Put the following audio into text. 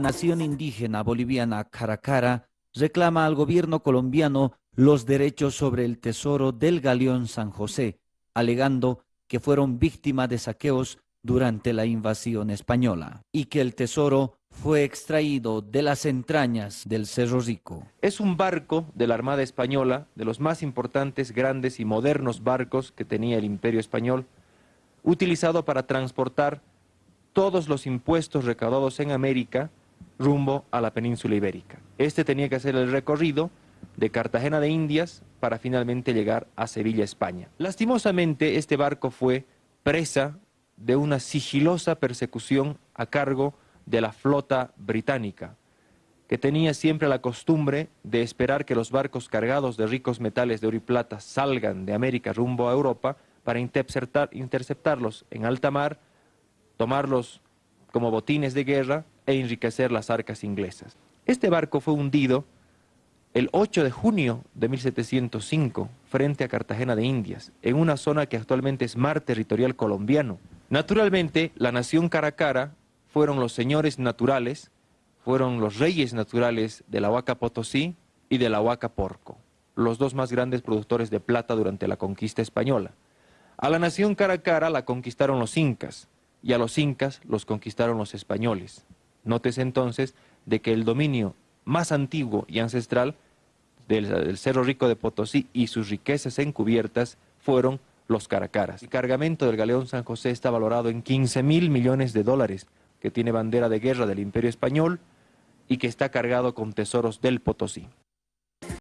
Nación indígena boliviana Caracara reclama al gobierno colombiano los derechos sobre el tesoro del galeón San José, alegando que fueron víctimas de saqueos durante la invasión española y que el tesoro fue extraído de las entrañas del Cerro Rico. Es un barco de la Armada Española, de los más importantes, grandes y modernos barcos que tenía el Imperio Español, utilizado para transportar todos los impuestos recaudados en América rumbo a la península ibérica. Este tenía que hacer el recorrido de Cartagena de Indias para finalmente llegar a Sevilla, España. Lastimosamente, este barco fue presa de una sigilosa persecución a cargo de la flota británica, que tenía siempre la costumbre de esperar que los barcos cargados de ricos metales de oro y plata salgan de América rumbo a Europa para interceptarlos en alta mar, tomarlos como botines de guerra e enriquecer las arcas inglesas. Este barco fue hundido el 8 de junio de 1705 frente a Cartagena de Indias, en una zona que actualmente es mar territorial colombiano. Naturalmente, la nación Caracara fueron los señores naturales, fueron los reyes naturales de la Huaca Potosí y de la Huaca Porco, los dos más grandes productores de plata durante la conquista española. A la nación Caracara la conquistaron los incas, y a los incas los conquistaron los españoles. Nótese entonces de que el dominio más antiguo y ancestral del, Cerro Rico de Potosí y sus riquezas encubiertas fueron los caracaras. El cargamento del galeón San José está valorado en 15 mil millones de dólares, que tiene bandera de guerra del Imperio Español y que está cargado con tesoros del Potosí.